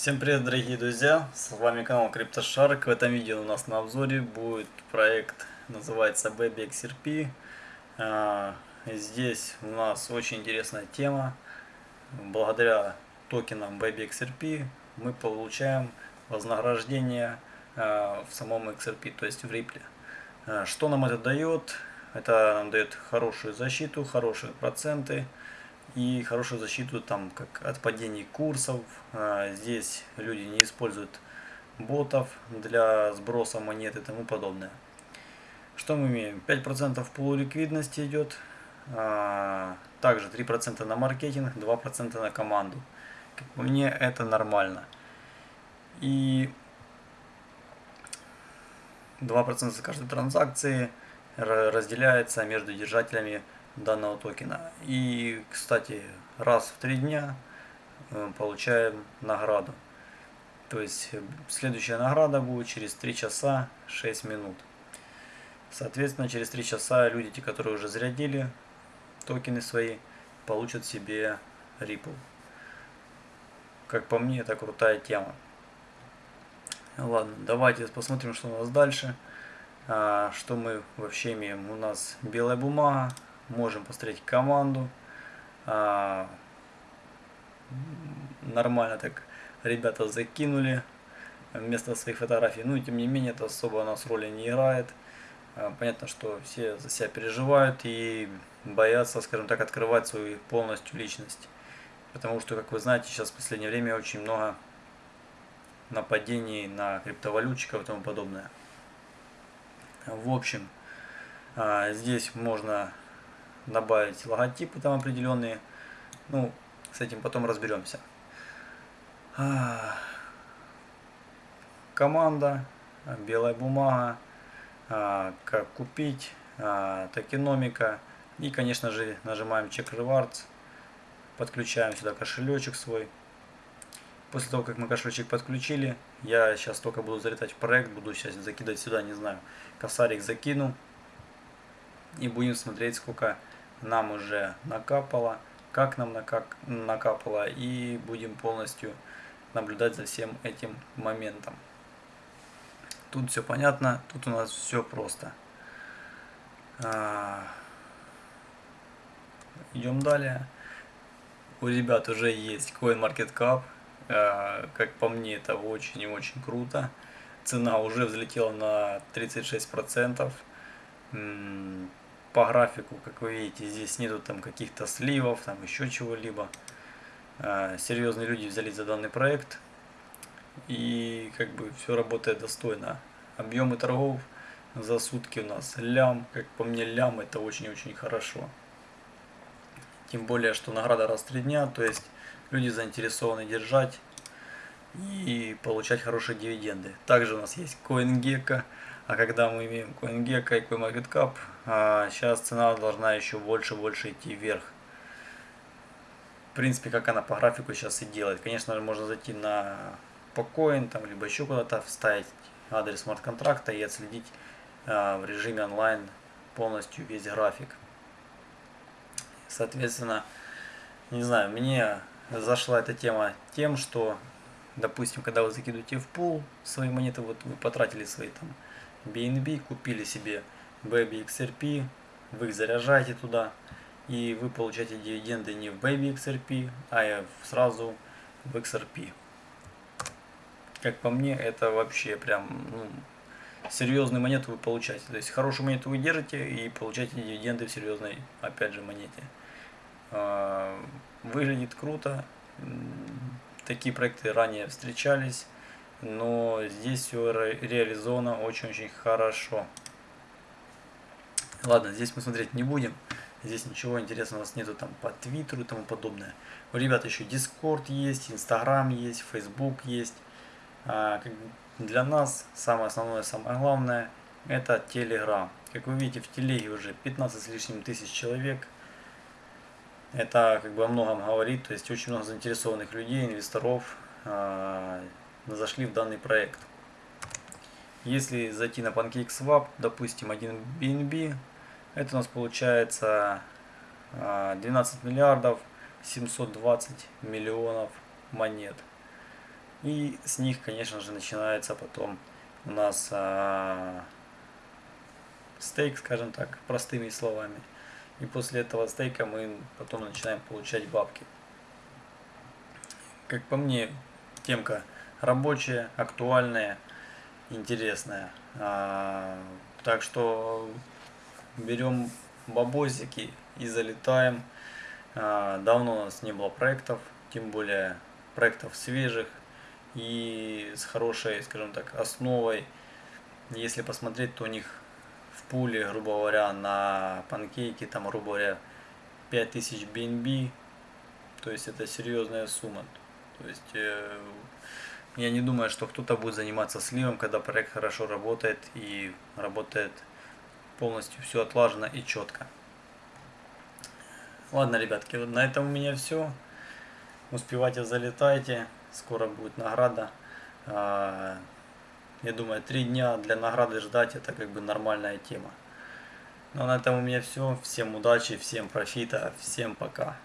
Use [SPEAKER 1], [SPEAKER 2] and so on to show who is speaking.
[SPEAKER 1] Всем привет, дорогие друзья! С вами канал CryptoShark. В этом видео у нас на обзоре будет проект, называется BabyXRP. А, здесь у нас очень интересная тема. Благодаря токенам BabyXRP мы получаем вознаграждение а, в самом XRP, то есть в Ripple. А, что нам это дает? Это нам дает хорошую защиту, хорошие проценты и хорошую защиту там как от падений курсов. А, здесь люди не используют ботов для сброса монет и тому подобное. Что мы имеем? 5% полуликвидности идет, а, также 3% на маркетинг, 2% на команду. Как по мне это нормально. И 2% за каждой транзакции разделяется между держателями данного токена. И, кстати, раз в три дня э, получаем награду. То есть э, следующая награда будет через 3 часа 6 минут. Соответственно, через 3 часа люди, те, которые уже зарядили токены свои, получат себе Ripple. Как по мне, это крутая тема. Ладно, давайте посмотрим, что у нас дальше. А, что мы вообще имеем? У нас белая бумага, можем посмотреть команду. А, нормально так ребята закинули вместо своих фотографий. Ну и тем не менее это особо нас роли не играет. А, понятно, что все за себя переживают и боятся, скажем так, открывать свою полностью личность. Потому что, как вы знаете, сейчас в последнее время очень много нападений на криптовалютчиков и тому подобное. В общем, а, здесь можно добавить логотипы там определенные. Ну, с этим потом разберемся. А, команда, белая бумага, а, как купить, а, токеномика. И, конечно же, нажимаем Check Rewards, подключаем сюда кошелечек свой. После того, как мы кошелечек подключили, я сейчас только буду залетать в проект, буду сейчас закидывать сюда, не знаю, косарик закину. И будем смотреть, сколько нам уже накапало, как нам накапало, и будем полностью наблюдать за всем этим моментом. Тут все понятно, тут у нас все просто. А, идем далее. У ребят уже есть CoinMarketCap. А, как по мне, это очень и очень круто. Цена уже взлетела на 36% по графику, как вы видите, здесь нету там каких-то сливов, там еще чего-либо. А, серьезные люди взялись за данный проект. И как бы все работает достойно. Объемы торгов за сутки у нас лям. Как по мне лям это очень-очень хорошо. Тем более, что награда раз в три дня. То есть люди заинтересованы держать и получать хорошие дивиденды. Также у нас есть CoinGecko. А когда мы имеем CoinGecko и CoinMarketCap, а сейчас цена должна еще больше больше идти вверх. В принципе, как она по графику сейчас и делает. Конечно же, можно зайти на Pocoin, там, либо еще куда-то вставить адрес смарт-контракта и отследить а, в режиме онлайн полностью весь график. Соответственно, не знаю, мне зашла эта тема тем, что, допустим, когда вы закидываете в пул свои монеты, вот вы потратили свои там BNB, купили себе Baby XRP, вы их заряжаете туда, и вы получаете дивиденды не в Baby XRP, а сразу в XRP. Как по мне, это вообще прям ну, серьезную монету вы получаете. То есть хорошую монету вы держите и получаете дивиденды в серьезной, опять же, монете. А, выглядит круто. Такие проекты ранее встречались но здесь все реализовано очень-очень хорошо. Ладно, здесь мы смотреть не будем. Здесь ничего интересного у нас нету там по Твиттеру и тому подобное. У ребят еще Дискорд есть, Инстаграм есть, Фейсбук есть. А, для нас самое основное, самое главное это Телеграм. Как вы видите, в Телеге уже 15 с лишним тысяч человек. Это как бы о многом говорит, то есть очень много заинтересованных людей, инвесторов, а, зашли в данный проект. Если зайти на PancakeSwap, допустим, 1 BNB, это у нас получается 12 а, миллиардов 720 миллионов монет. И с них, конечно же, начинается потом у нас а, стейк, скажем так, простыми словами. И после этого стейка мы потом начинаем получать бабки. Как по мне, темка рабочая, актуальная, интересная. А, так что берем бабосики и залетаем. А, давно у нас не было проектов, тем более проектов свежих и с хорошей, скажем так, основой. Если посмотреть, то у них в пуле, грубо говоря, на панкейке, там, грубо говоря, 5000 BNB, то есть это серьезная сумма. То есть э, я не думаю, что кто-то будет заниматься сливом, когда проект хорошо работает и работает полностью все отлажено и четко. Ладно, ребятки, на этом у меня все. Успевайте, залетайте. Скоро будет награда. Я думаю, три дня для награды ждать это как бы нормальная тема. Ну а на этом у меня все. Всем удачи, всем профита, всем пока.